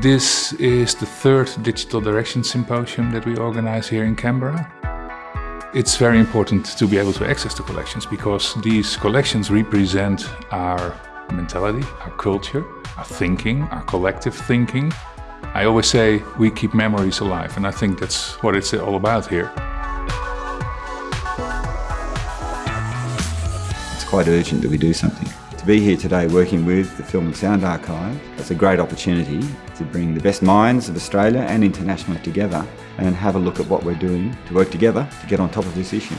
This is the third Digital Direction Symposium that we organize here in Canberra. It's very important to be able to access the collections because these collections represent our mentality, our culture, our thinking, our collective thinking. I always say we keep memories alive and I think that's what it's all about here. It's quite urgent that we do something. To be here today working with the Film and Sound Archive, it's a great opportunity to bring the best minds of Australia and internationally together and have a look at what we're doing to work together to get on top of this issue.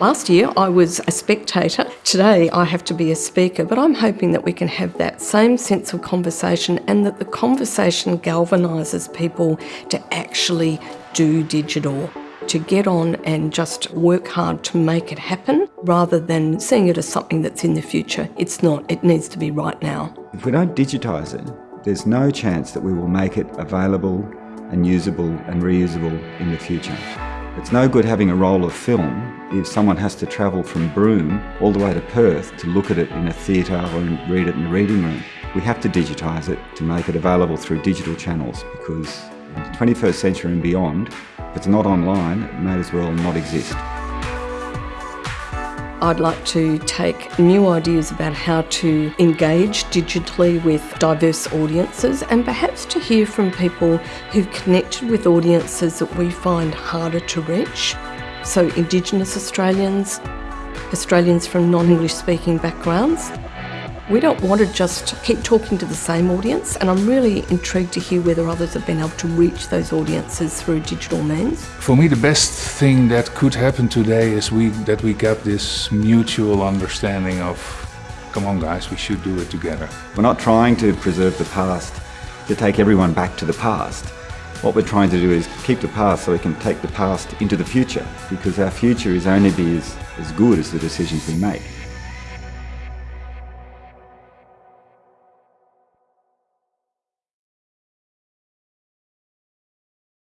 Last year I was a spectator. Today I have to be a speaker, but I'm hoping that we can have that same sense of conversation and that the conversation galvanises people to actually do digital to get on and just work hard to make it happen rather than seeing it as something that's in the future. It's not, it needs to be right now. If we don't digitise it, there's no chance that we will make it available and usable and reusable in the future. It's no good having a roll of film if someone has to travel from Broome all the way to Perth to look at it in a theatre or read it in a reading room. We have to digitise it to make it available through digital channels because in the 21st century and beyond, if it's not online, it may as well not exist. I'd like to take new ideas about how to engage digitally with diverse audiences and perhaps to hear from people who've connected with audiences that we find harder to reach. So Indigenous Australians, Australians from non-English speaking backgrounds, we don't want to just keep talking to the same audience, and I'm really intrigued to hear whether others have been able to reach those audiences through digital means. For me, the best thing that could happen today is we that we get this mutual understanding of, come on guys, we should do it together. We're not trying to preserve the past to take everyone back to the past. What we're trying to do is keep the past so we can take the past into the future because our future is only be as, as good as the decisions we make.